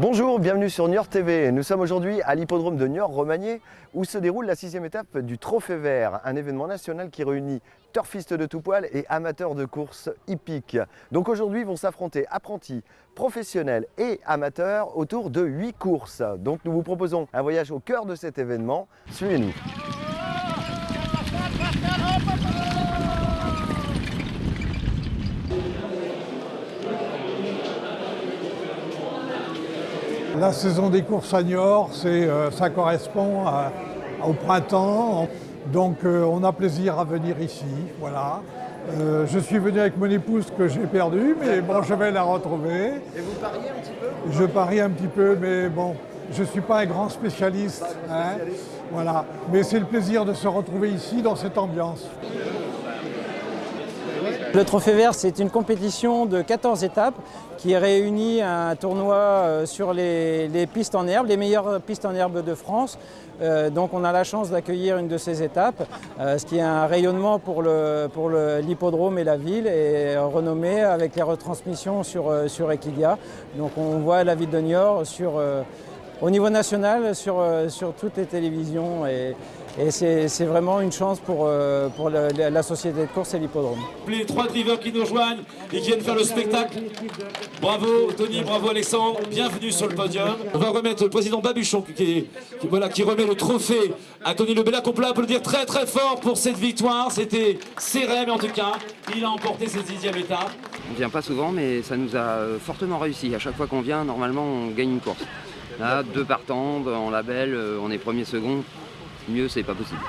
Bonjour, bienvenue sur Niort TV. Nous sommes aujourd'hui à l'hippodrome de Niort-Romagné où se déroule la sixième étape du Trophée Vert, un événement national qui réunit turfistes de tout poil et amateurs de courses hippiques. Donc aujourd'hui vont s'affronter apprentis, professionnels et amateurs autour de huit courses. Donc nous vous proposons un voyage au cœur de cet événement. Suivez-nous. La saison des courses à Niort, euh, ça correspond à- au printemps. Donc euh, on a plaisir à venir ici. Voilà. Euh, je suis venu avec mon épouse que j'ai perdue, mais bon, je vais la retrouver. Et vous pariez un petit peu? Je parie un petit peu, mais bon, je ne suis pas un grand spécialiste. hein. Voilà. Mais c'est le plaisir de se retrouver ici dans cette ambiance. Le Trophée Vert, c'est une compétition de 14 étapes qui réunit un tournoi euh, sur les, pistes en herbe, les meilleures pistes en herbe de France. Euh, donc on a la chance d'accueillir une de ces étapes, euh, ce qui est un rayonnement pour l'hippodrome et la ville et renommé avec les retransmissions sur, sur Equidia. Donc on voit la ville de Niort sur, au niveau national sur, euh, sur toutes les télévisions et, et c'est vraiment une chance pour, euh, pour la, la société de course et l'hippodrome. Les trois drivers qui nous rejoignent et qui viennent faire le spectacle. Bravo Tony, bravo Alexandre, bienvenue sur le podium. On va remettre le président Babuchon qui, qui- qui- voilà, qui remet le trophée à Tony Lebellac. On peut l'applaudir très très fort pour cette victoire. C'était serré, mais en tout cas, il a emporté cette dixième étape. On vient pas souvent, mais ça nous a fortement réussi. À chaque fois qu'on vient, normalement, on gagne une course. Là, deux partants, en label, euh, on est premier, second. Mieux, c'est pas possible.